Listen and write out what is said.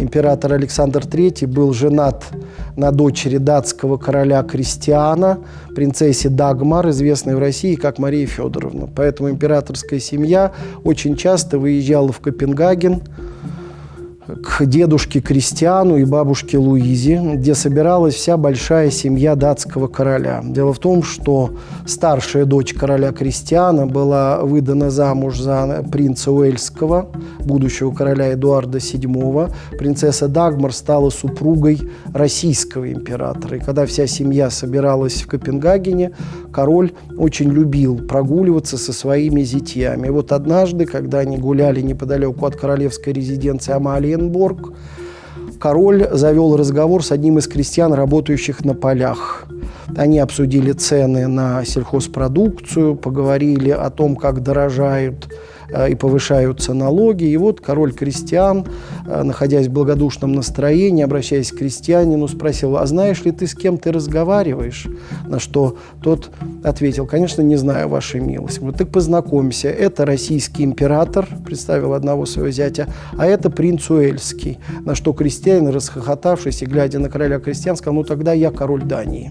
император Александр III был женат на дочери датского короля Кристиана, принцессе Дагмар, известной в России как Мария Федоровна. Поэтому императорская семья очень часто выезжала в Копенгаген, к дедушке Кристиану и бабушке Луизе, где собиралась вся большая семья датского короля. Дело в том, что старшая дочь короля Кристиана была выдана замуж за принца Уэльского, будущего короля Эдуарда VII. Принцесса Дагмар стала супругой российского императора. И когда вся семья собиралась в Копенгагене, король очень любил прогуливаться со своими зятьями. И вот однажды, когда они гуляли неподалеку от королевской резиденции Амалии Оренбург, король завел разговор с одним из крестьян, работающих на полях. Они обсудили цены на сельхозпродукцию, поговорили о том, как дорожают и повышаются налоги. И вот король крестьян, э, находясь в благодушном настроении, обращаясь к крестьянину, спросил, а знаешь ли ты, с кем ты разговариваешь? На что тот ответил, конечно, не знаю, ваша милость. Вот так познакомься, это российский император, представил одного своего зятя, а это принц Уэльский. На что крестьянин, расхохотавшись и глядя на короля крестьян, сказал, ну тогда я король Дании.